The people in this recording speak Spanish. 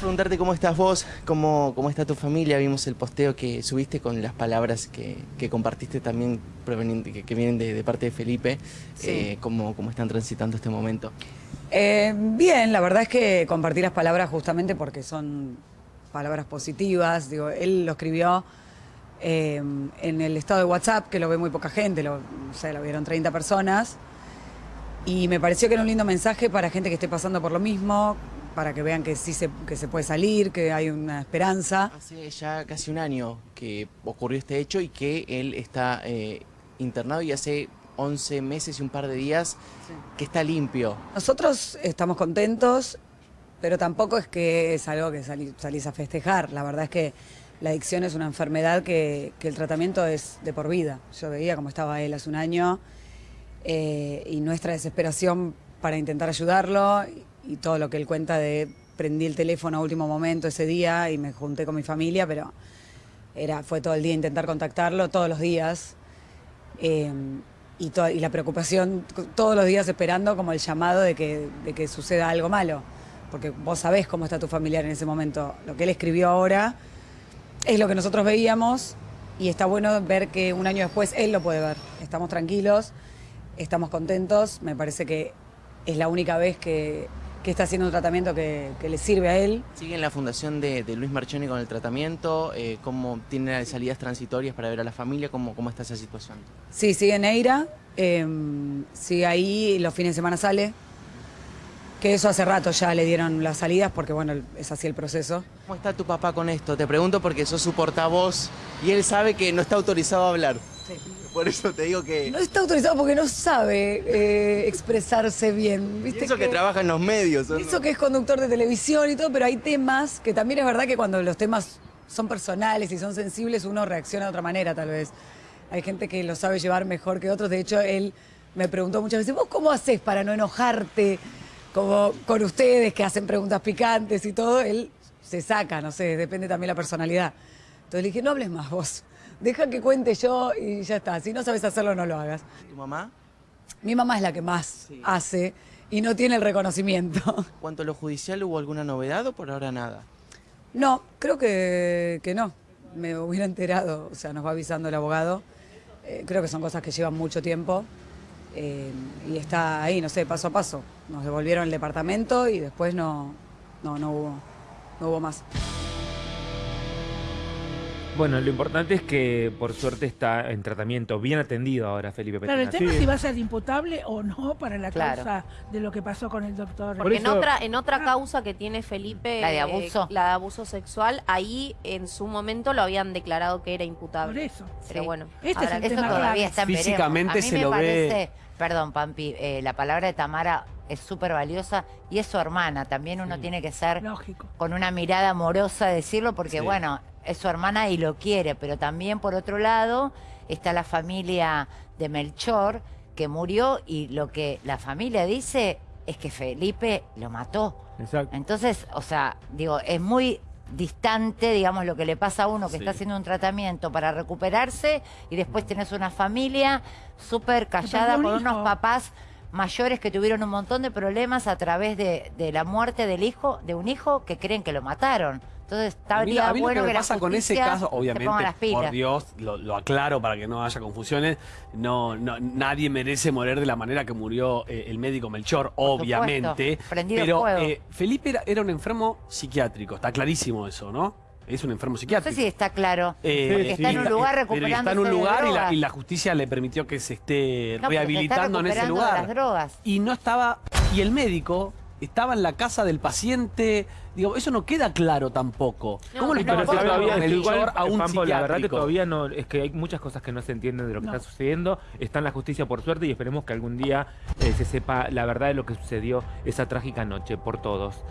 preguntarte cómo estás vos, cómo, cómo está tu familia. Vimos el posteo que subiste con las palabras que, que compartiste también proveniente, que, que vienen de, de parte de Felipe. Sí. Eh, cómo, cómo están transitando este momento. Eh, bien, la verdad es que compartí las palabras justamente porque son palabras positivas. Digo, él lo escribió eh, en el estado de WhatsApp, que lo ve muy poca gente, lo, o sea, lo vieron 30 personas. Y me pareció que era un lindo mensaje para gente que esté pasando por lo mismo, para que vean que sí se, que se puede salir, que hay una esperanza. Hace ya casi un año que ocurrió este hecho y que él está eh, internado y hace 11 meses y un par de días que está limpio. Nosotros estamos contentos, pero tampoco es que es algo que salí- salís a festejar. La verdad es que la adicción es una enfermedad que, que el tratamiento es de por vida. Yo veía cómo estaba él hace un año eh, y nuestra desesperación para intentar ayudarlo y, todo lo que él cuenta de prendí el teléfono a último momento ese día y me junté con mi familia, pero era, fue todo el día intentar contactarlo, todos los días. Eh, y, to- y la preocupación todos los días esperando como el llamado de que, de que suceda algo malo. Porque vos sabés cómo está tu familiar en ese momento. Lo que él escribió ahora es lo que nosotros veíamos y está bueno ver que un año después él lo puede ver. Estamos tranquilos, estamos contentos. Me parece que es la única vez que, que está haciendo un tratamiento que, que le sirve a él. Sigue en la fundación de, de Luis Marchoni con el tratamiento, eh, cómo tiene salidas transitorias para ver a la familia, cómo, cómo está esa situación. Sí, sigue en Eira, eh, sigue ahí, los fines de semana sale. Que eso hace rato ya le dieron las salidas porque, bueno, es así el proceso. ¿Cómo está tu papá con esto? Te pregunto porque sos su portavoz y él sabe que no está autorizado a hablar. Por eso te digo que... No está autorizado porque no sabe eh, expresarse bien. Y ¿viste eso que trabaja en los medios. Eso que es conductor de televisión y todo, pero hay temas que también es verdad que cuando los temas son personales y son sensibles, uno reacciona de otra manera, tal vez. Hay gente que lo sabe llevar mejor que otros. De hecho, él me preguntó muchas veces, ¿vos cómo haces para no enojarte como con ustedes que hacen preguntas picantes y todo? Él se saca, no sé, depende también la personalidad. Entonces le dije, no hables más vos. Deja que cuente yo y ya está. Si no sabes hacerlo, no lo hagas. ¿Tu mamá? Mi mamá es la que más Sí. hace y no tiene el reconocimiento. ¿Cuanto a lo judicial hubo alguna novedad o por ahora nada? No, creo que, que no. Me hubiera enterado, o sea, nos va avisando el abogado. Eh, creo que son cosas que llevan mucho tiempo eh, y está ahí, no sé, paso a paso. Nos devolvieron el departamento y después no, no, no hubo, no hubo más. Bueno, lo importante es que por suerte está en tratamiento, bien atendido ahora Felipe Claro, el tema Sí. es si va a ser imputable o no para la Claro. causa de lo que pasó con el doctor. Por Porque en otra, en otra causa que tiene Felipe, ¿La de eh, abuso? la de abuso sexual, ahí en su momento lo habían declarado que era Por imputable. eso. Pero Sí. bueno, Este es el Eso tema ver. todavía está en. Físicamente A mí se me lo ve- parece, perdón, Pampi, eh, la palabra de Tamara es súper valiosa y es su hermana. También uno tiene que ser Lógico. con una mirada amorosa decirlo porque, Sí. bueno, es su hermana y lo quiere, pero también por otro lado está la familia de Melchor que murió y lo que la familia dice es que Felipe lo mató. Exacto. Entonces, o sea, digo, es muy distante, digamos, lo que le pasa a uno que Sí. está haciendo un tratamiento para recuperarse y después tenés una familia súper callada con unos papás mayores que tuvieron un montón de problemas a través de, de la muerte del hijo, de un hijo que creen que lo mataron. Entonces, A mí, estaría a mí lo bueno que me la pasa con ese caso, obviamente, por Dios, lo, lo aclaro para que no haya confusiones, no, no, nadie merece morir de la manera que murió eh, el médico Melchor, obviamente. supuesto, pero eh, Felipe era, era un enfermo psiquiátrico, está clarísimo eso, ¿no? Es un enfermo No sé psiquiátrico. si está claro. Eh, porque está en un lugar pero recuperando está en un lugar y la, y la justicia le permitió que se esté rehabilitando en ese lugar. las drogas. y no estaba y el médico estaba en la casa del paciente digo eso no queda claro tampoco No, cómo le pero Pero todavía, que igual, a un Pampo, la verdad que psiquiátrico? todavía no, es que hay muchas cosas que no se entienden de lo que No. está sucediendo. Está en la justicia por suerte y esperemos que algún día eh, se sepa la verdad de lo que sucedió esa trágica noche por todos.